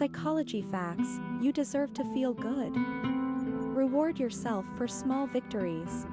Psychology facts you deserve to feel good. Reward yourself for small victories.